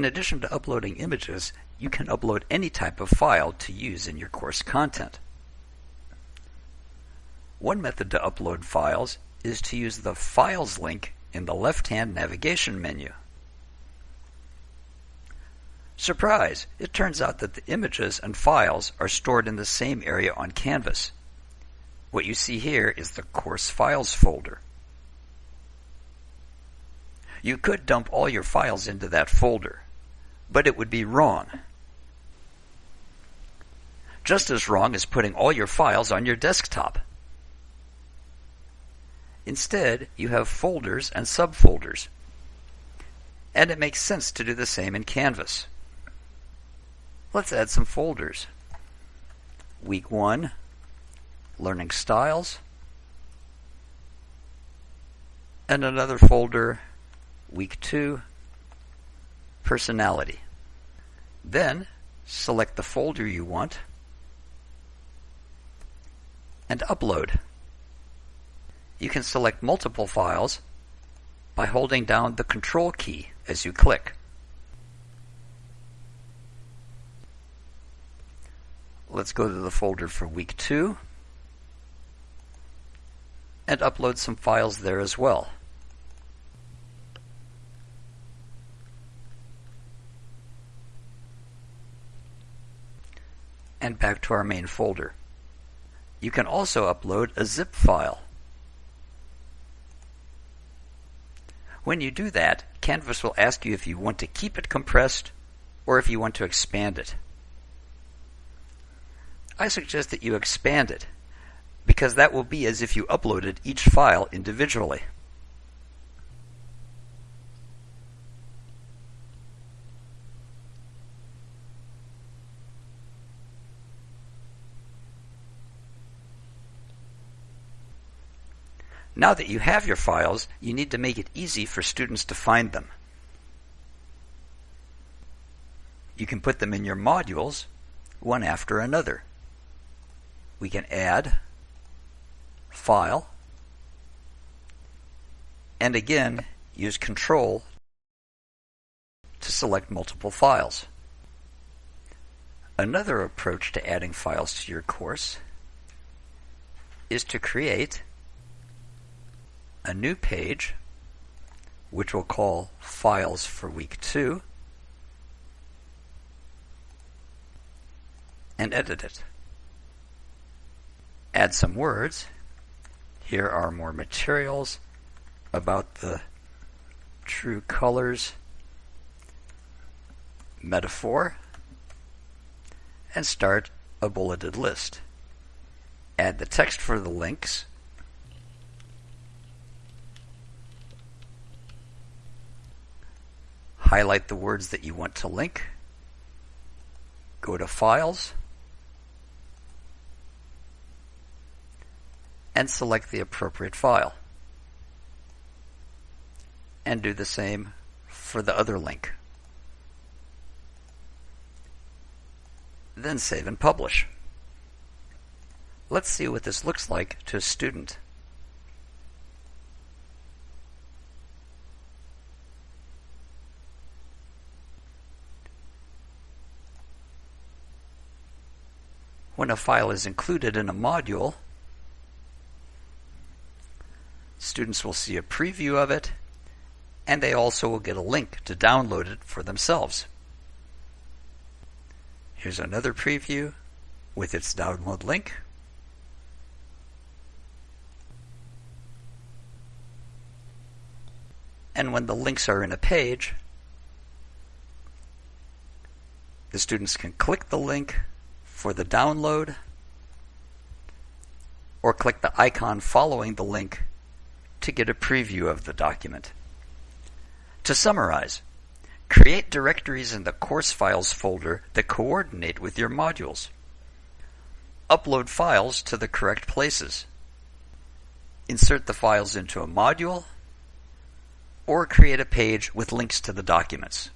In addition to uploading images, you can upload any type of file to use in your course content. One method to upload files is to use the Files link in the left-hand navigation menu. Surprise! It turns out that the images and files are stored in the same area on Canvas. What you see here is the Course Files folder. You could dump all your files into that folder, but it would be wrong. Just as wrong as putting all your files on your desktop. Instead, you have folders and subfolders. And it makes sense to do the same in Canvas. Let's add some folders. Week 1, Learning Styles, and another folder, Week 2, Personality. Then, select the folder you want and upload. You can select multiple files by holding down the Control key as you click. Let's go to the folder for week two and upload some files there as well. And back to our main folder. You can also upload a zip file. When you do that, Canvas will ask you if you want to keep it compressed or if you want to expand it. I suggest that you expand it, because that will be as if you uploaded each file individually. Now that you have your files, you need to make it easy for students to find them. You can put them in your modules, one after another we can add, file, and again use control to select multiple files. Another approach to adding files to your course is to create a new page which we'll call Files for Week 2 and edit it add some words. Here are more materials about the true colors metaphor and start a bulleted list. Add the text for the links. Highlight the words that you want to link. Go to Files and select the appropriate file. And do the same for the other link. Then save and publish. Let's see what this looks like to a student. When a file is included in a module, Students will see a preview of it, and they also will get a link to download it for themselves. Here's another preview with its download link. And when the links are in a page, the students can click the link for the download or click the icon following the link to get a preview of the document. To summarize, create directories in the course files folder that coordinate with your modules. Upload files to the correct places. Insert the files into a module or create a page with links to the documents.